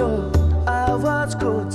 alone. I was good.